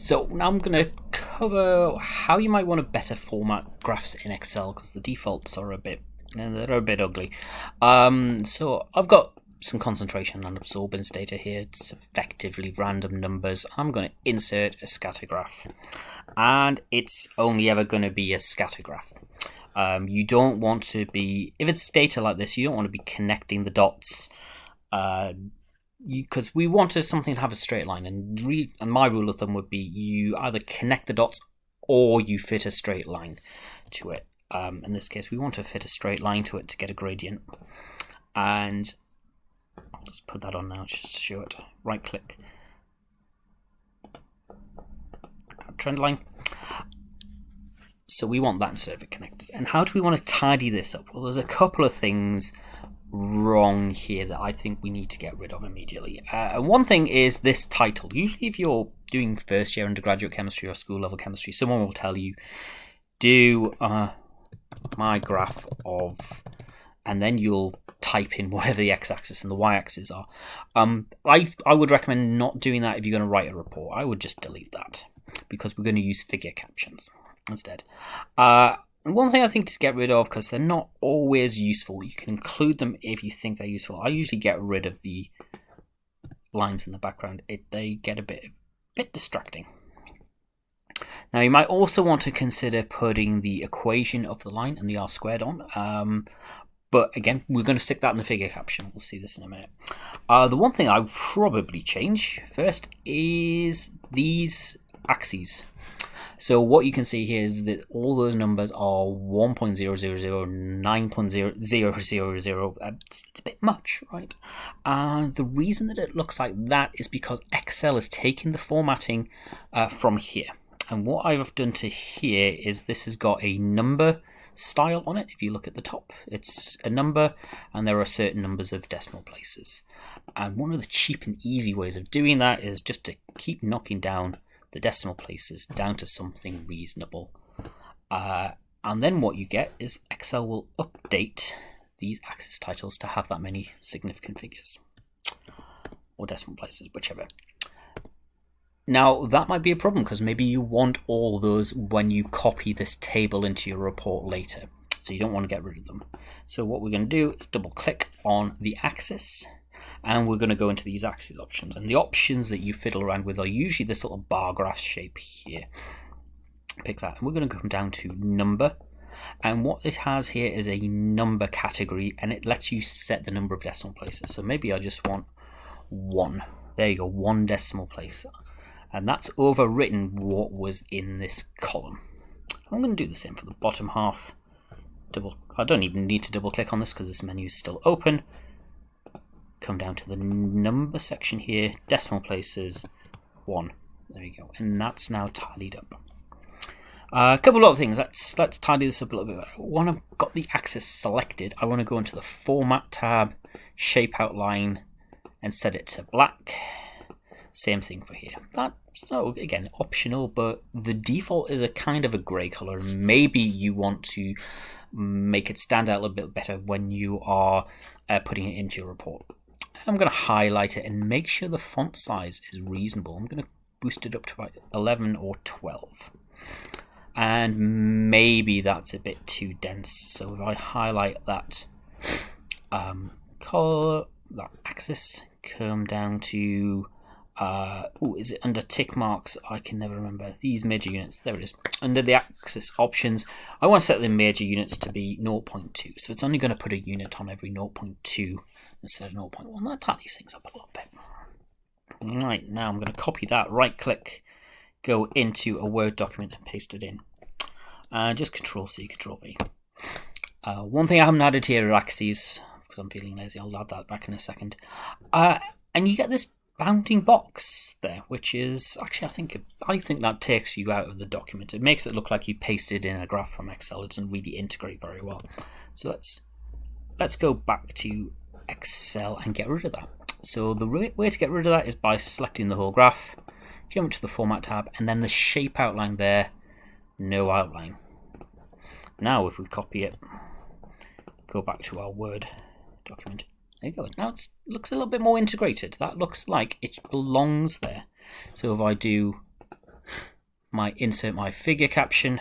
So now I'm going to cover how you might want to better format graphs in Excel because the defaults are a bit they're a bit ugly. Um, so I've got some concentration and absorbance data here. It's effectively random numbers. I'm going to insert a scatter graph, and it's only ever going to be a scatter graph. Um, you don't want to be if it's data like this. You don't want to be connecting the dots. Uh, because we wanted something to have a straight line, and, re- and my rule of thumb would be you either connect the dots or you fit a straight line to it. Um, in this case, we want to fit a straight line to it to get a gradient, and I'll just put that on now just show it. Right click, trend line. So we want that instead of it connected. And how do we want to tidy this up? Well, there's a couple of things wrong here that I think we need to get rid of immediately. Uh, and one thing is this title. Usually, if you're doing first year undergraduate chemistry or school level chemistry, someone will tell you, do uh, my graph of, and then you'll type in whatever the x-axis and the y-axis are. Um, I I would recommend not doing that if you're going to write a report. I would just delete that because we're going to use figure captions instead. Uh, and one thing I think to get rid of, because they're not always useful, you can include them if you think they're useful. I usually get rid of the lines in the background. It they get a bit bit distracting. Now you might also want to consider putting the equation of the line and the r squared on. Um, but again, we're going to stick that in the figure caption. We'll see this in a minute. Uh, the one thing I would probably change first is these axes. So what you can see here is that all those numbers are 1.000, 9.000. It's, a bit much, right? Uh, the reason that it looks like that is because Excel is taking the formatting uh, from here. And what I've done to here is this has got a number style on it. If you look at the top, it's a number and there are certain numbers of decimal places. And one of the cheap and easy ways of doing that is just to keep knocking down the decimal places down to something reasonable. Uh, and then what you get is Excel will update these axis titles to have that many significant figures or decimal places, whichever. Now, that might be a problem because maybe you want all those when you copy this table into your report later. So you don't want to get rid of them. So what we're going to do is double click on the axis and we're going to go into these axis options. And the options that you fiddle around with are usually this little bar graph shape here. Pick that. And we're going to come down to number. And what it has here is a number category and it lets you set the number of decimal places. So maybe I just want one. There you go one decimal place. And that's overwritten what was in this column. I'm going to do the same for the bottom half. Double I don't even need to double click on this because this menu is still open come down to the number section here, decimal places, 1. There you go. And that's now tidied up. Uh, a couple of other things. Let's let's tidy this up a little bit better. When I've got the axis selected, I want to go into the Format tab, Shape Outline, and set it to black. Same thing for here. That's so again optional, but the default is a kind of a grey color. Maybe you want to make it stand out a little bit better when you are uh, putting it into your report. I'm going to highlight it and make sure the font size is reasonable. I'm going to boost it up to about 11 or 12. And maybe that's a bit too dense. So if I highlight that um, color, that axis, come down to, uh, oh, is it under tick marks? I can never remember. These major units, there it is. Under the axis options, I want to set the major units to be 0.2. So it's only going to put a unit on every 0.2 instead of 0.1. That tightens things up a little bit. Right, now I'm going to copy that, right click, go into a Word document and paste it in. Uh, just Control C, Control V. Uh, one thing I haven't added here are axes, because I'm feeling lazy. I'll add that back in a second. Uh, and you get this bounding box there, which is actually I think I think that takes you out of the document. It makes it look like you pasted in a graph from Excel. It doesn't really integrate very well. So let's let's go back to Excel and get rid of that. So the way to get rid of that is by selecting the whole graph, come to the Format tab, and then the shape outline there, no outline. Now if we copy it, go back to our Word document, there you go. Now it looks a little bit more integrated. That looks like it belongs there. So if I do my insert my figure caption.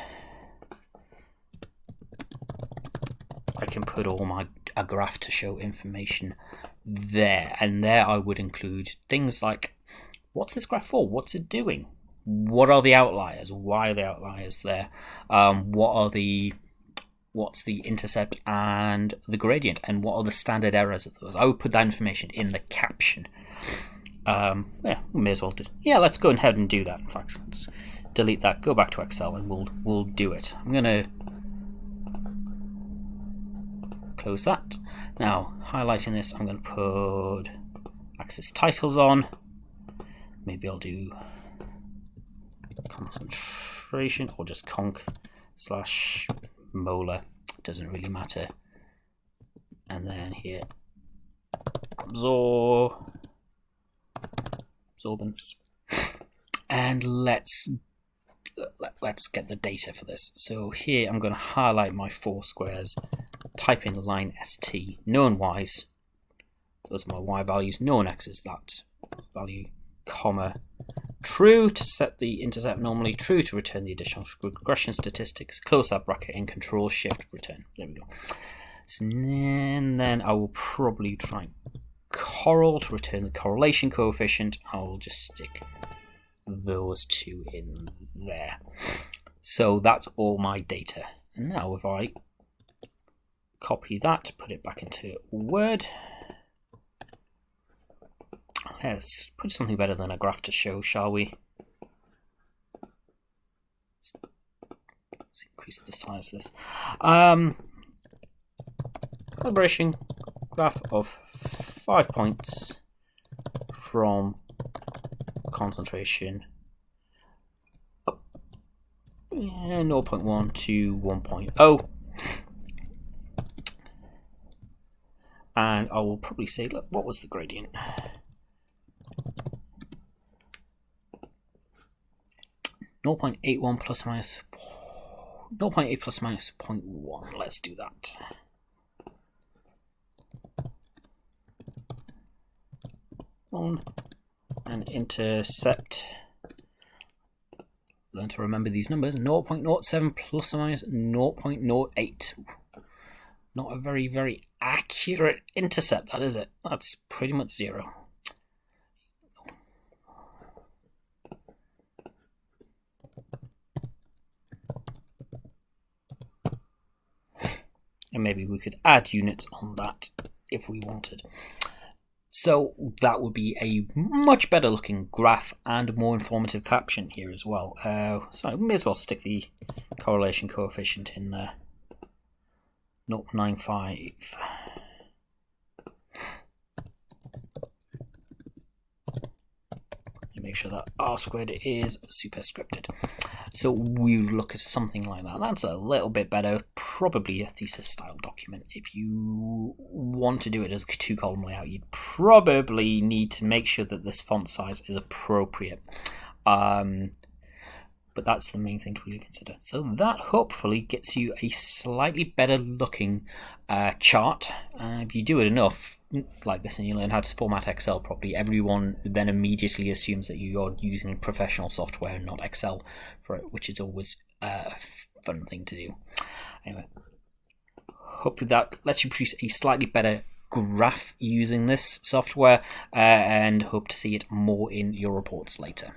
I can put all my a graph to show information there and there I would include things like what's this graph for what's it doing what are the outliers why are the outliers there um, what are the what's the intercept and the gradient and what are the standard errors of those I would put that information in the caption um, yeah we may as well do yeah let's go ahead and do that in fact let's delete that go back to Excel and we'll we'll do it I'm gonna close that. Now, highlighting this, I'm going to put axis titles on. Maybe I'll do concentration or just conc slash molar. Doesn't really matter. And then here, absorb, absorbance. And let's let, us get the data for this. So here I'm going to highlight my four squares type in line st, known y's, those are my y values, known x is that value, comma, true to set the intercept normally, true to return the additional regression statistics, close that bracket and control shift return. There we go. So, and then I will probably try correl to return the correlation coefficient. I will just stick those two in there. So that's all my data. And now if I copy that, put it back into Word. Let's put something better than a graph to show, shall we? Let's increase the size of this. Um, calibration graph of five points from concentration up, yeah, 0.1 to 1.0 and I will probably say, look, what was the gradient? Zero point eight one plus minus zero point eight plus minus 0.1. Let's do that. On and intercept. Learn to remember these numbers. 0.07 plus or minus 0.08. Not a very, very accurate intercept, that is it. That's pretty much zero. And maybe we could add units on that if we wanted. So that would be a much better looking graph and more informative caption here as well. Uh, so I may as well stick the correlation coefficient in there. 0.95. make sure that r squared is superscripted. So we look at something like that. That's a little bit better, probably a thesis style document. If you want to do it as a two column layout, you'd probably need to make sure that this font size is appropriate. Um, but that's the main thing to really consider. So that hopefully gets you a slightly better looking uh, chart. Uh, if you do it enough like this and you learn how to format Excel properly, everyone then immediately assumes that you're using professional software and not Excel for it, which is always a fun thing to do. Anyway, hope that lets you produce a slightly better graph using this software uh, and hope to see it more in your reports later.